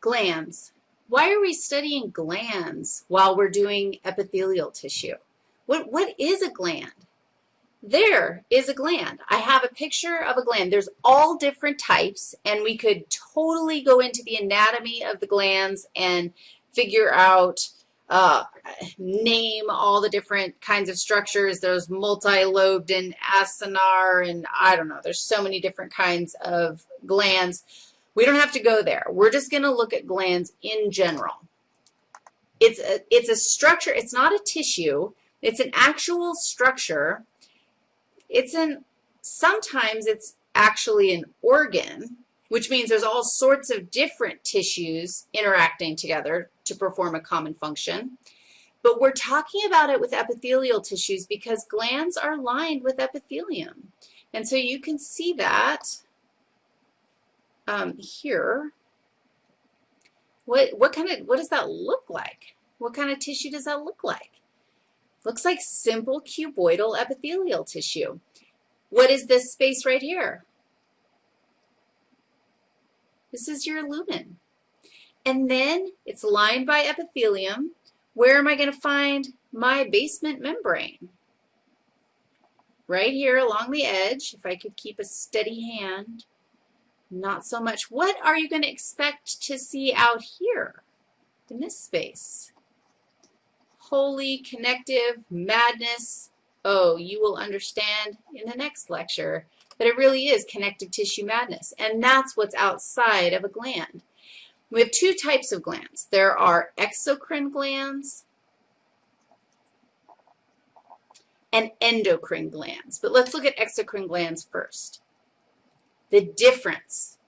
Glands. Why are we studying glands while we're doing epithelial tissue? What, what is a gland? There is a gland. I have a picture of a gland. There's all different types, and we could totally go into the anatomy of the glands and figure out, uh, name all the different kinds of structures. There's multi-lobed and acinar, and I don't know. There's so many different kinds of glands. We don't have to go there. We're just going to look at glands in general. It's a, it's a structure. It's not a tissue. It's an actual structure. It's an, sometimes it's actually an organ, which means there's all sorts of different tissues interacting together to perform a common function. But we're talking about it with epithelial tissues because glands are lined with epithelium. And so you can see that um, here. What, what kind of, what does that look like? What kind of tissue does that look like? Looks like simple cuboidal epithelial tissue. What is this space right here? This is your lumen. And then it's lined by epithelium. Where am I going to find my basement membrane? Right here along the edge, if I could keep a steady hand. Not so much. What are you going to expect to see out here in this space? Holy connective madness. Oh, you will understand in the next lecture that it really is connective tissue madness, and that's what's outside of a gland. We have two types of glands. There are exocrine glands and endocrine glands. But let's look at exocrine glands first. The difference.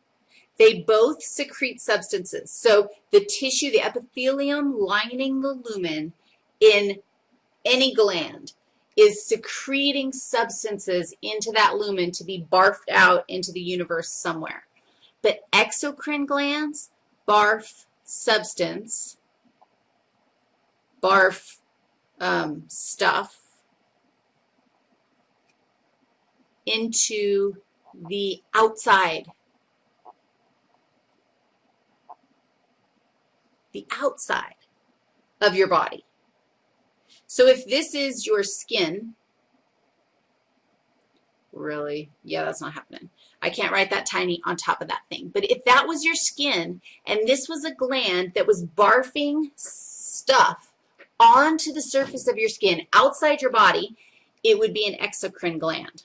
They both secrete substances. So the tissue, the epithelium lining the lumen in any gland is secreting substances into that lumen to be barfed out into the universe somewhere. But exocrine glands barf substance, barf um, stuff into the outside. The outside of your body. So if this is your skin, really, yeah, that's not happening. I can't write that tiny on top of that thing. But if that was your skin and this was a gland that was barfing stuff onto the surface of your skin outside your body, it would be an exocrine gland.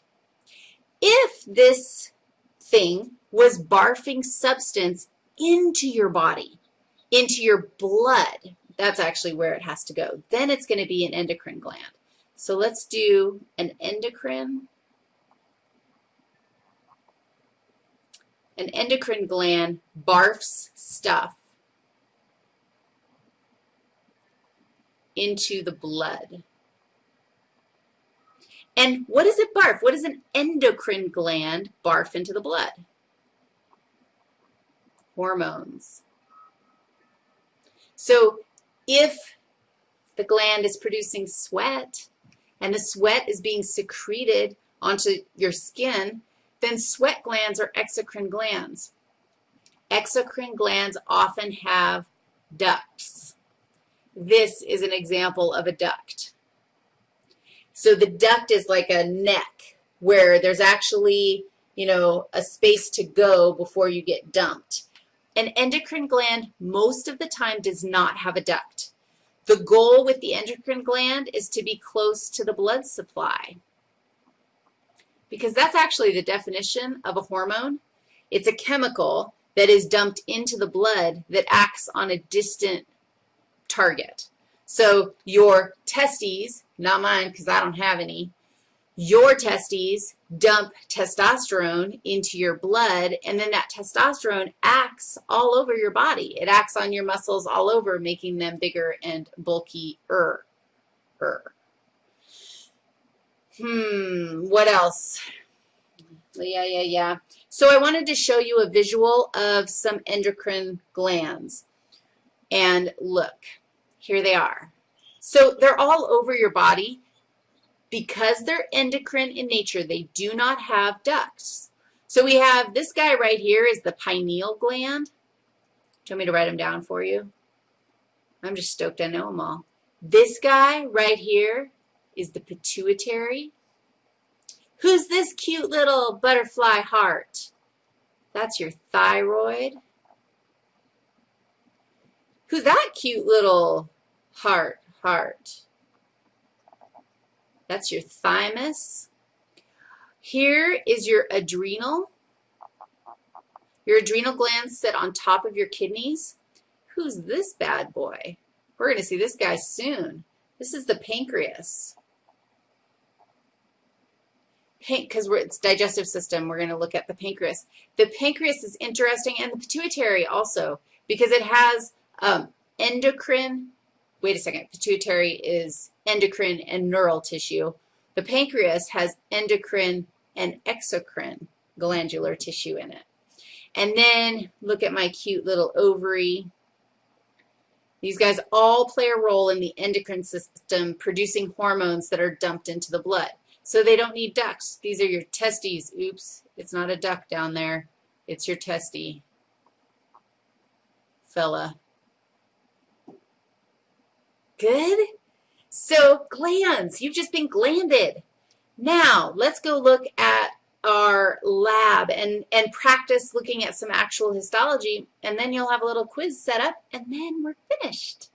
If this thing was barfing substance into your body, into your blood, that's actually where it has to go. Then it's going to be an endocrine gland. So let's do an endocrine. An endocrine gland barfs stuff into the blood. And what does it barf? What does an endocrine gland barf into the blood? Hormones. So if the gland is producing sweat and the sweat is being secreted onto your skin, then sweat glands are exocrine glands. Exocrine glands often have ducts. This is an example of a duct. So the duct is like a neck where there's actually, you know, a space to go before you get dumped. An endocrine gland most of the time does not have a duct. The goal with the endocrine gland is to be close to the blood supply because that's actually the definition of a hormone. It's a chemical that is dumped into the blood that acts on a distant target. So your testes, not mine because I don't have any, your testes dump testosterone into your blood, and then that testosterone acts all over your body. It acts on your muscles all over, making them bigger and bulkier. Hmm, what else? Yeah, yeah, yeah. So I wanted to show you a visual of some endocrine glands. And look, here they are. So they're all over your body. Because they're endocrine in nature, they do not have ducts. So we have this guy right here is the pineal gland. Do you want me to write them down for you? I'm just stoked I know them all. This guy right here is the pituitary. Who's this cute little butterfly heart? That's your thyroid. Who's that cute little heart, That's your thymus. Here is your adrenal. Your adrenal glands sit on top of your kidneys. Who's this bad boy? We're going to see this guy soon. This is the pancreas. Because it's digestive system, we're going to look at the pancreas. The pancreas is interesting, and the pituitary also, because it has um, endocrine, wait a second, pituitary is endocrine and neural tissue. The pancreas has endocrine and exocrine glandular tissue in it. And then look at my cute little ovary. These guys all play a role in the endocrine system producing hormones that are dumped into the blood. So they don't need ducts. These are your testes. Oops, it's not a duct down there. It's your testy, fella. Good? So glands, you've just been glanded. Now, let's go look at our lab and, and practice looking at some actual histology, and then you'll have a little quiz set up, and then we're finished.